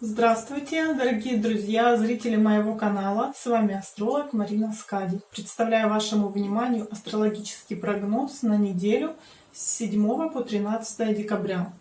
Здравствуйте, дорогие друзья, зрители моего канала. С вами астролог Марина Скади. Представляю вашему вниманию астрологический прогноз на неделю с 7 по 13 декабря.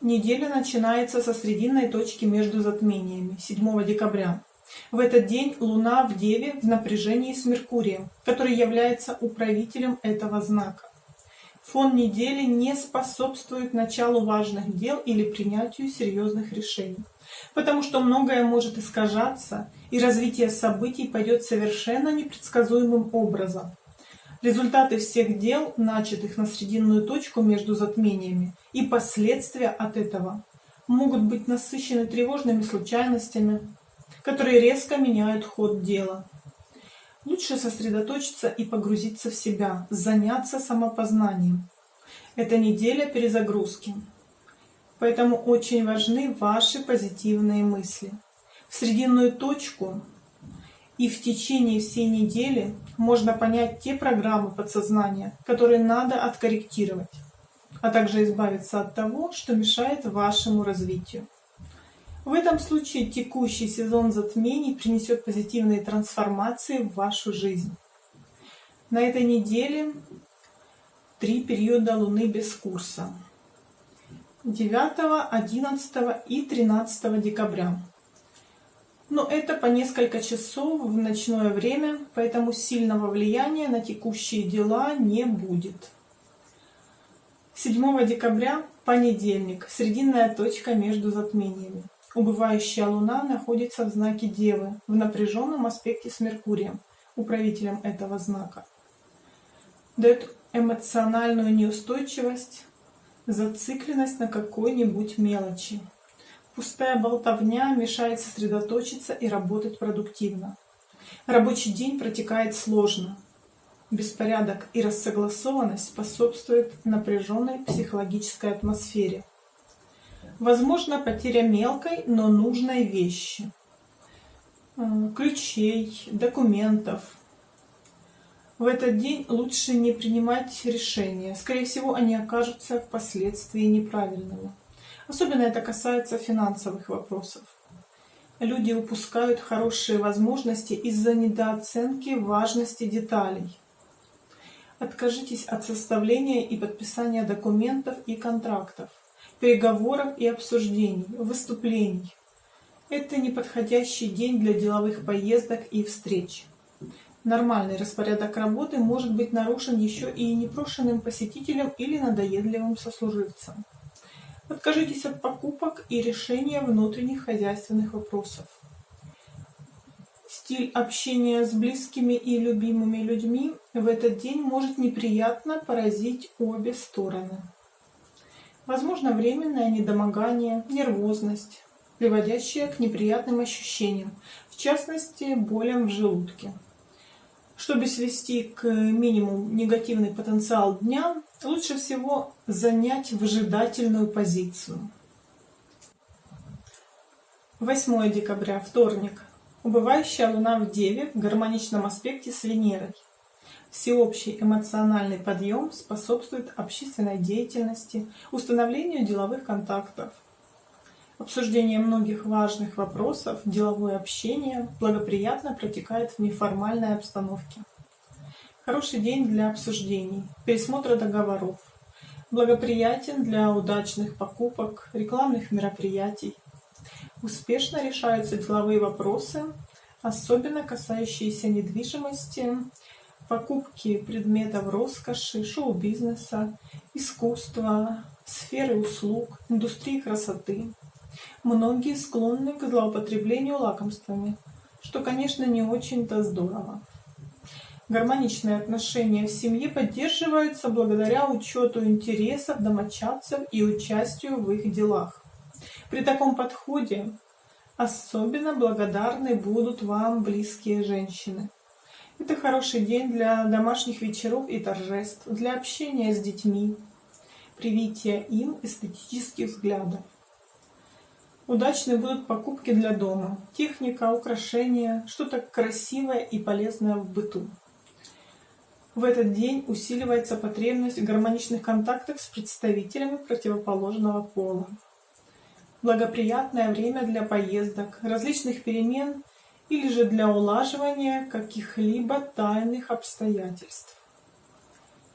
Неделя начинается со срединной точки между затмениями 7 декабря. В этот день Луна в Деве в напряжении с Меркурием, который является управителем этого знака. Фон недели не способствует началу важных дел или принятию серьезных решений, потому что многое может искажаться, и развитие событий пойдет совершенно непредсказуемым образом. Результаты всех дел, начатых на срединную точку между затмениями, и последствия от этого могут быть насыщены тревожными случайностями, которые резко меняют ход дела. Лучше сосредоточиться и погрузиться в себя, заняться самопознанием. Это неделя перезагрузки. Поэтому очень важны ваши позитивные мысли. В срединную точку и в течение всей недели можно понять те программы подсознания, которые надо откорректировать, а также избавиться от того, что мешает вашему развитию. В этом случае текущий сезон затмений принесет позитивные трансформации в вашу жизнь. На этой неделе три периода Луны без курса. 9, 11 и 13 декабря. Но это по несколько часов в ночное время, поэтому сильного влияния на текущие дела не будет. 7 декабря, понедельник, срединная точка между затмениями. Убывающая Луна находится в знаке Девы, в напряженном аспекте с Меркурием, управителем этого знака. Дает эмоциональную неустойчивость, зацикленность на какой-нибудь мелочи. Пустая болтовня мешает сосредоточиться и работать продуктивно. Рабочий день протекает сложно. Беспорядок и рассогласованность способствуют напряженной психологической атмосфере. Возможно потеря мелкой, но нужной вещи. Э, ключей, документов. В этот день лучше не принимать решения. Скорее всего, они окажутся впоследствии неправильными. Особенно это касается финансовых вопросов. Люди упускают хорошие возможности из-за недооценки важности деталей. Откажитесь от составления и подписания документов и контрактов переговоров и обсуждений, выступлений. Это неподходящий день для деловых поездок и встреч. Нормальный распорядок работы может быть нарушен еще и непрошенным посетителем или надоедливым сослуживцем. Откажитесь от покупок и решения внутренних хозяйственных вопросов. Стиль общения с близкими и любимыми людьми в этот день может неприятно поразить обе стороны. Возможно временное недомогание, нервозность, приводящая к неприятным ощущениям, в частности болям в желудке. Чтобы свести к минимуму негативный потенциал дня, лучше всего занять выжидательную позицию. 8 декабря, вторник. Убывающая Луна в Деве в гармоничном аспекте с Венерой. Всеобщий эмоциональный подъем способствует общественной деятельности, установлению деловых контактов. Обсуждение многих важных вопросов, деловое общение благоприятно протекает в неформальной обстановке. Хороший день для обсуждений, пересмотра договоров. Благоприятен для удачных покупок, рекламных мероприятий. Успешно решаются деловые вопросы, особенно касающиеся недвижимости, покупки предметов роскоши, шоу-бизнеса, искусства, сферы услуг, индустрии красоты. Многие склонны к злоупотреблению лакомствами, что, конечно, не очень-то здорово. Гармоничные отношения в семье поддерживаются благодаря учету интересов домочадцев и участию в их делах. При таком подходе особенно благодарны будут вам близкие женщины. Это хороший день для домашних вечеров и торжеств, для общения с детьми, привития им эстетических взглядов. Удачны будут покупки для дома, техника, украшения, что-то красивое и полезное в быту. В этот день усиливается потребность в гармоничных контактах с представителями противоположного пола. Благоприятное время для поездок, различных перемен или же для улаживания каких-либо тайных обстоятельств.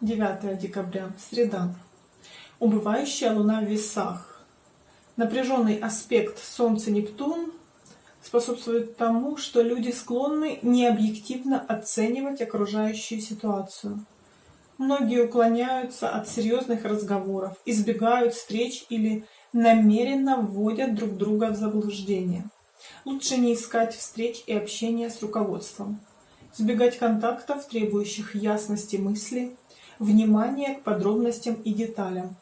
9 декабря, среда. Убывающая луна в весах. Напряженный аспект Солнце-Нептун способствует тому, что люди склонны необъективно оценивать окружающую ситуацию. Многие уклоняются от серьезных разговоров, избегают встреч или намеренно вводят друг друга в заблуждение. Лучше не искать встреч и общения с руководством. Избегать контактов, требующих ясности мысли, внимания к подробностям и деталям,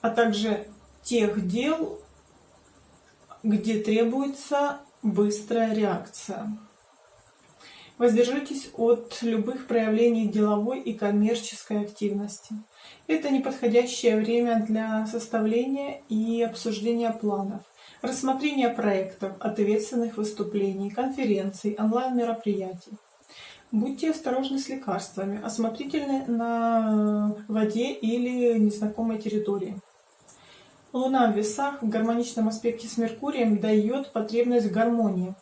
а также тех дел, где требуется быстрая реакция. Воздержитесь от любых проявлений деловой и коммерческой активности. Это неподходящее время для составления и обсуждения планов, рассмотрения проектов, ответственных выступлений, конференций, онлайн-мероприятий. Будьте осторожны с лекарствами, осмотрительны на воде или незнакомой территории. Луна в весах в гармоничном аспекте с Меркурием дает потребность в гармонии.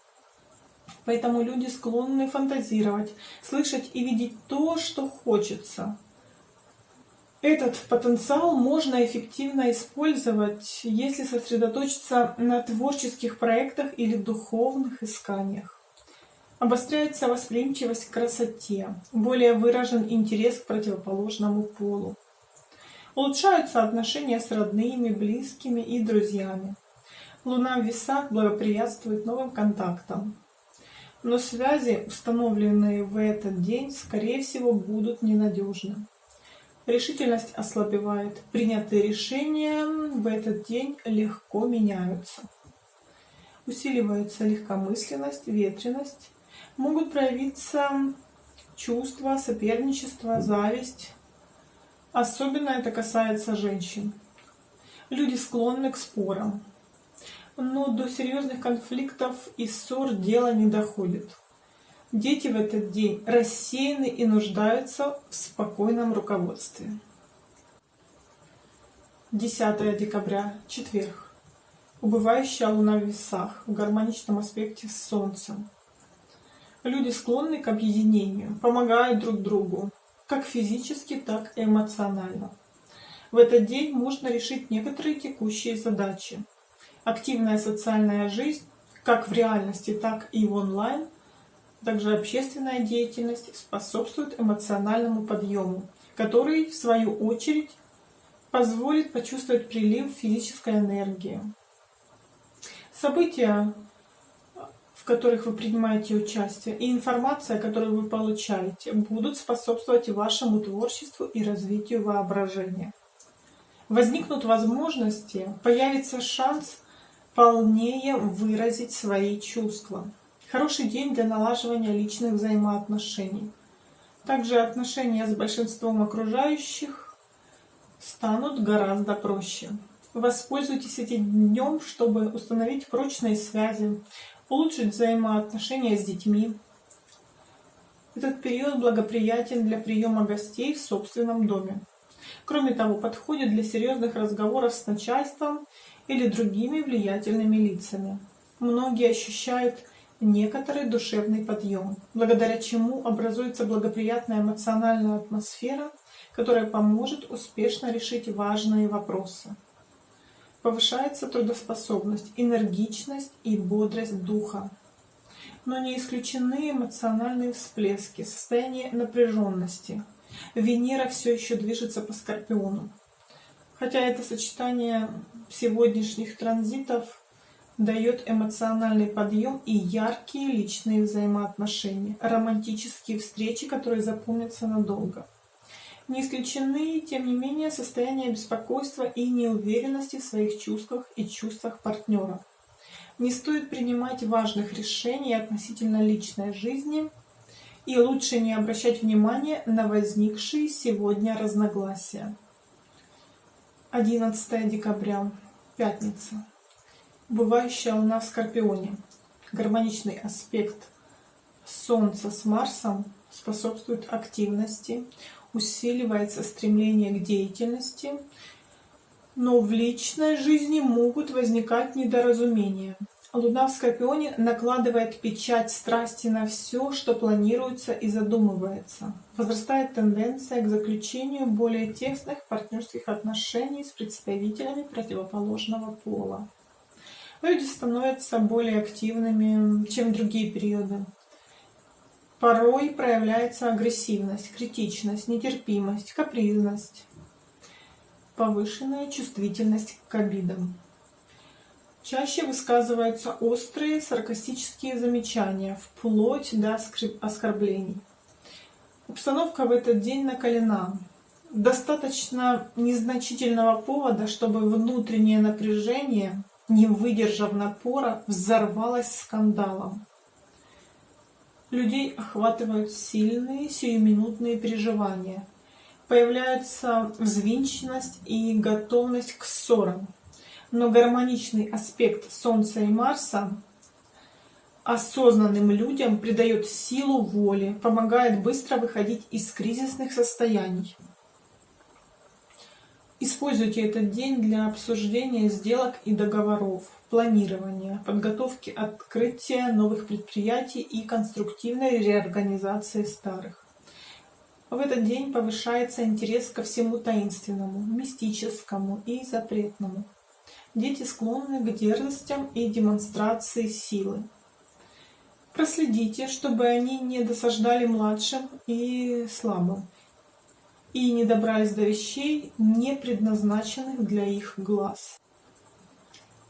Поэтому люди склонны фантазировать, слышать и видеть то, что хочется. Этот потенциал можно эффективно использовать, если сосредоточиться на творческих проектах или духовных исканиях. Обостряется восприимчивость к красоте, более выражен интерес к противоположному полу. Улучшаются отношения с родными, близкими и друзьями. Луна в весах благоприятствует новым контактам. Но связи, установленные в этот день, скорее всего, будут ненадежны. Решительность ослабевает. Принятые решения в этот день легко меняются. Усиливается легкомысленность, ветренность. Могут проявиться чувства, соперничество, зависть. Особенно это касается женщин. Люди склонны к спорам. Но до серьезных конфликтов и ссор дело не доходит. Дети в этот день рассеяны и нуждаются в спокойном руководстве. 10 декабря, четверг. Убывающая луна в весах в гармоничном аспекте с Солнцем. Люди склонны к объединению, помогают друг другу, как физически, так и эмоционально. В этот день можно решить некоторые текущие задачи. Активная социальная жизнь, как в реальности, так и в онлайн – также общественная деятельность способствует эмоциональному подъему, который, в свою очередь, позволит почувствовать прилив физической энергии. События, в которых вы принимаете участие, и информация, которую вы получаете, будут способствовать вашему творчеству и развитию воображения. Возникнут возможности, появится шанс полнее выразить свои чувства. Хороший день для налаживания личных взаимоотношений. Также отношения с большинством окружающих станут гораздо проще. Воспользуйтесь этим днем, чтобы установить прочные связи, улучшить взаимоотношения с детьми. Этот период благоприятен для приема гостей в собственном доме. Кроме того, подходит для серьезных разговоров с начальством или другими влиятельными лицами. Многие ощущают некоторый душевный подъем, благодаря чему образуется благоприятная эмоциональная атмосфера, которая поможет успешно решить важные вопросы. Повышается трудоспособность, энергичность и бодрость духа. Но не исключены эмоциональные всплески, состояние напряженности. Венера все еще движется по Скорпиону. Хотя это сочетание сегодняшних транзитов дает эмоциональный подъем и яркие личные взаимоотношения, романтические встречи, которые запомнятся надолго. Не исключены, тем не менее, состояния беспокойства и неуверенности в своих чувствах и чувствах партнера. Не стоит принимать важных решений относительно личной жизни, и лучше не обращать внимания на возникшие сегодня разногласия. 11 декабря, пятница. Бывающая Луна в Скорпионе. Гармоничный аспект Солнца с Марсом способствует активности, усиливается стремление к деятельности, Но в личной жизни могут возникать недоразумения. Луна в Скорпионе накладывает печать страсти на все, что планируется и задумывается. Возрастает тенденция к заключению более тесных партнерских отношений с представителями противоположного пола. Люди становятся более активными, чем другие периоды. Порой проявляется агрессивность, критичность, нетерпимость, капризность, повышенная чувствительность к обидам. Чаще высказываются острые саркастические замечания, вплоть до оскорблений. Обстановка в этот день накалена. Достаточно незначительного повода, чтобы внутреннее напряжение, не выдержав напора, взорвалось скандалом. Людей охватывают сильные сиюминутные переживания. Появляется взвинченность и готовность к ссорам но гармоничный аспект Солнца и Марса осознанным людям придает силу воли, помогает быстро выходить из кризисных состояний. Используйте этот день для обсуждения сделок и договоров, планирования, подготовки открытия новых предприятий и конструктивной реорганизации старых. В этот день повышается интерес ко всему таинственному, мистическому и запретному. Дети склонны к дерзостям и демонстрации силы. Проследите, чтобы они не досаждали младшим и слабым, и не добрались до вещей, не предназначенных для их глаз.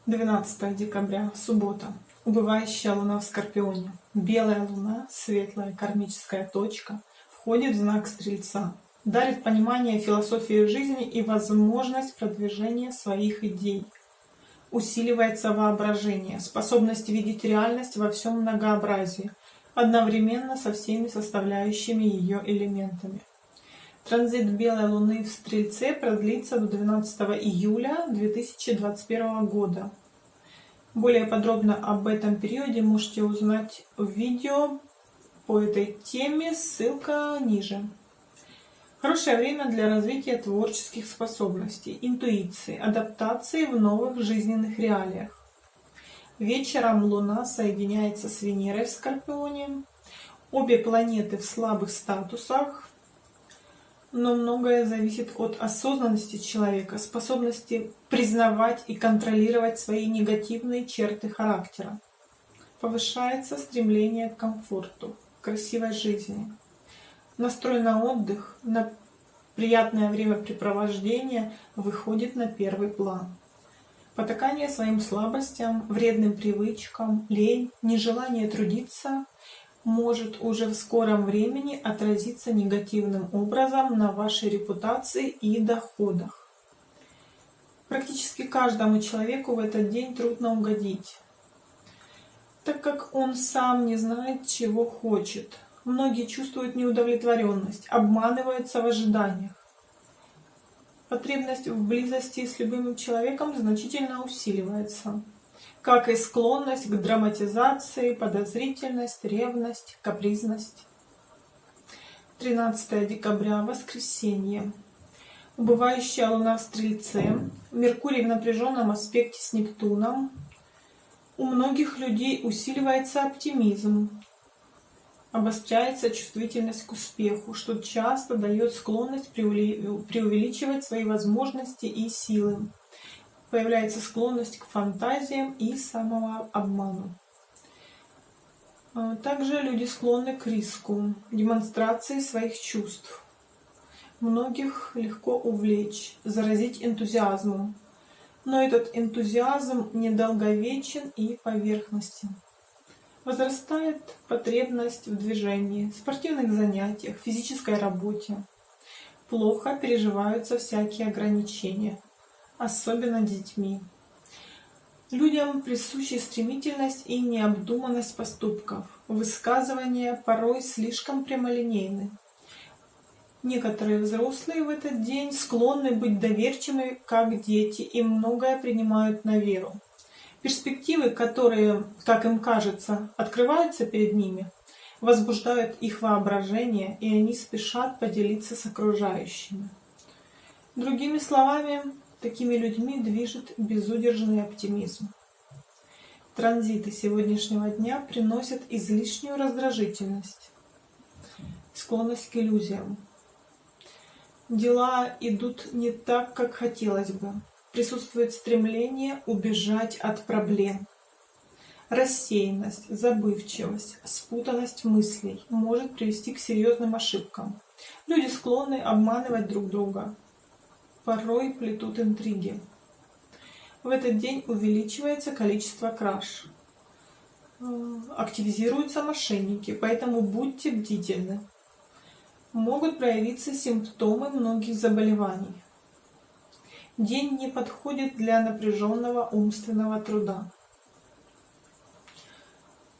12 декабря, суббота. Убывающая луна в Скорпионе. Белая луна, светлая кармическая точка, входит в знак Стрельца. Дарит понимание философии жизни и возможность продвижения своих идей – усиливается воображение, способность видеть реальность во всем многообразии, одновременно со всеми составляющими ее элементами. Транзит Белой Луны в Стрельце продлится до 12 июля 2021 года. Более подробно об этом периоде можете узнать в видео по этой теме, ссылка ниже. Хорошее время для развития творческих способностей, интуиции, адаптации в новых жизненных реалиях. Вечером Луна соединяется с Венерой в Скорпионе. Обе планеты в слабых статусах, но многое зависит от осознанности человека, способности признавать и контролировать свои негативные черты характера. Повышается стремление к комфорту, к красивой жизни настрой на отдых, на приятное времяпрепровождение выходит на первый план. Потакание своим слабостям, вредным привычкам, лень, нежелание трудиться может уже в скором времени отразиться негативным образом на вашей репутации и доходах. Практически каждому человеку в этот день трудно угодить, так как он сам не знает, чего хочет – Многие чувствуют неудовлетворенность, обманываются в ожиданиях. Потребность в близости с любимым человеком значительно усиливается, как и склонность к драматизации, подозрительность, ревность, капризность. 13 декабря, воскресенье. Убывающая луна в Стрельце, Меркурий в напряженном аспекте с Нептуном. У многих людей усиливается оптимизм, обостряется чувствительность к успеху, что часто дает склонность преувеличивать свои возможности и силы. Появляется склонность к фантазиям и самообману. А, также люди склонны к риску, демонстрации своих чувств. Многих легко увлечь, заразить энтузиазмом. Но этот энтузиазм недолговечен и поверхностен. Возрастает потребность в движении, спортивных занятиях, физической работе. Плохо переживаются всякие ограничения, особенно детьми. Людям присущи стремительность и необдуманность поступков. Высказывания порой слишком прямолинейны. Некоторые взрослые в этот день склонны быть доверчивыми, как дети, и многое принимают на веру. Перспективы, которые, как им кажется, открываются перед ними, возбуждают их воображение, и они спешат поделиться с окружающими. Другими словами, Такими людьми движет безудержный оптимизм. Транзиты сегодняшнего дня приносят излишнюю раздражительность, склонность к иллюзиям. Дела идут не так, как хотелось бы. Присутствует стремление убежать от проблем. Рассеянность, забывчивость, спутанность мыслей может привести к серьезным ошибкам. Люди склонны обманывать друг друга, порой плетут интриги. В этот день увеличивается количество краж. Э, активизируются мошенники, поэтому будьте бдительны. Могут проявиться симптомы многих заболеваний. День не подходит для напряженного умственного труда.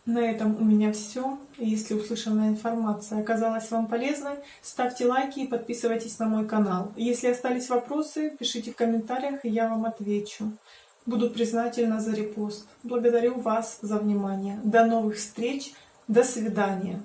На этом у меня все. Если услышанная информация оказалась вам полезной, ставьте лайки и подписывайтесь на мой канал. Если остались вопросы, пишите в комментариях, и я вам отвечу. Буду признательна за репост. Благодарю вас за внимание. До новых встреч. До свидания.